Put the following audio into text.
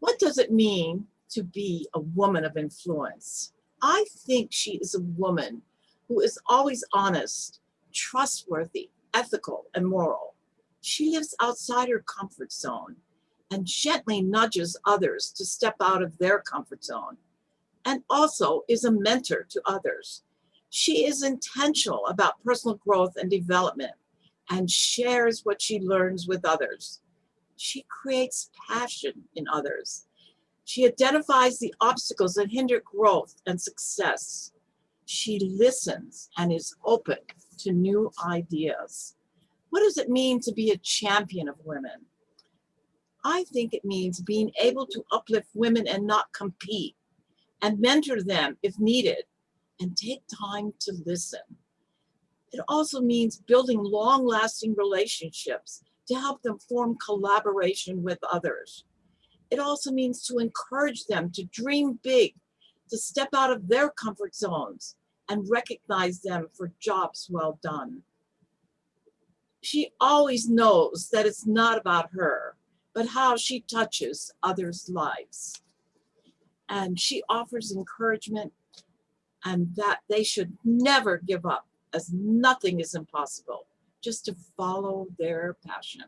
What does it mean to be a woman of influence? I think she is a woman who is always honest, trustworthy, ethical, and moral. She lives outside her comfort zone and gently nudges others to step out of their comfort zone and also is a mentor to others. She is intentional about personal growth and development and shares what she learns with others. She creates passion in others. She identifies the obstacles that hinder growth and success. She listens and is open to new ideas. What does it mean to be a champion of women? I think it means being able to uplift women and not compete and mentor them if needed and take time to listen. It also means building long-lasting relationships to help them form collaboration with others. It also means to encourage them to dream big, to step out of their comfort zones and recognize them for jobs well done. She always knows that it's not about her, but how she touches others' lives. And she offers encouragement and that they should never give up as nothing is impossible, just to follow their passion.